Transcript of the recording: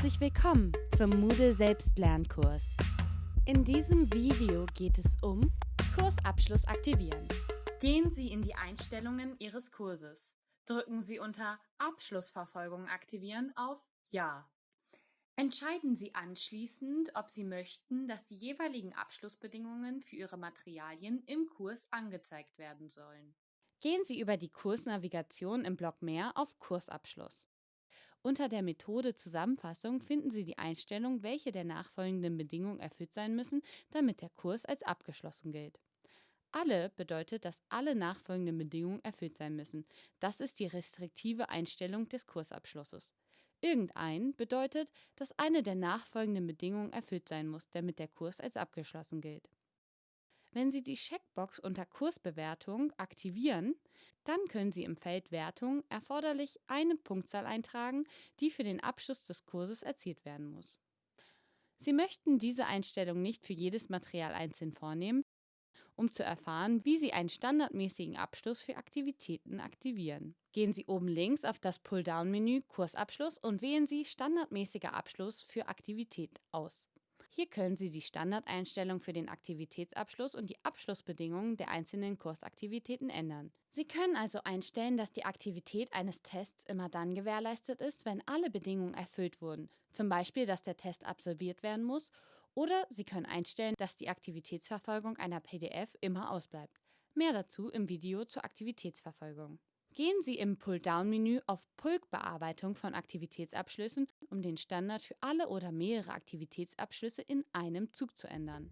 Herzlich willkommen zum Moodle Selbstlernkurs. In diesem Video geht es um Kursabschluss aktivieren. Gehen Sie in die Einstellungen Ihres Kurses. Drücken Sie unter Abschlussverfolgung aktivieren auf Ja. Entscheiden Sie anschließend, ob Sie möchten, dass die jeweiligen Abschlussbedingungen für Ihre Materialien im Kurs angezeigt werden sollen. Gehen Sie über die Kursnavigation im Block Mehr auf Kursabschluss. Unter der Methode Zusammenfassung finden Sie die Einstellung, welche der nachfolgenden Bedingungen erfüllt sein müssen, damit der Kurs als abgeschlossen gilt. Alle bedeutet, dass alle nachfolgenden Bedingungen erfüllt sein müssen. Das ist die restriktive Einstellung des Kursabschlusses. Irgendein bedeutet, dass eine der nachfolgenden Bedingungen erfüllt sein muss, damit der Kurs als abgeschlossen gilt. Wenn Sie die Checkbox unter Kursbewertung aktivieren, dann können Sie im Feld Wertung erforderlich eine Punktzahl eintragen, die für den Abschluss des Kurses erzielt werden muss. Sie möchten diese Einstellung nicht für jedes Material einzeln vornehmen, um zu erfahren, wie Sie einen standardmäßigen Abschluss für Aktivitäten aktivieren. Gehen Sie oben links auf das Pulldown-Menü Kursabschluss und wählen Sie Standardmäßiger Abschluss für Aktivität aus. Hier können Sie die Standardeinstellung für den Aktivitätsabschluss und die Abschlussbedingungen der einzelnen Kursaktivitäten ändern. Sie können also einstellen, dass die Aktivität eines Tests immer dann gewährleistet ist, wenn alle Bedingungen erfüllt wurden, zum Beispiel, dass der Test absolviert werden muss, oder Sie können einstellen, dass die Aktivitätsverfolgung einer PDF immer ausbleibt. Mehr dazu im Video zur Aktivitätsverfolgung. Gehen Sie im Pull-Down-Menü auf Pulk-Bearbeitung von Aktivitätsabschlüssen, um den Standard für alle oder mehrere Aktivitätsabschlüsse in einem Zug zu ändern.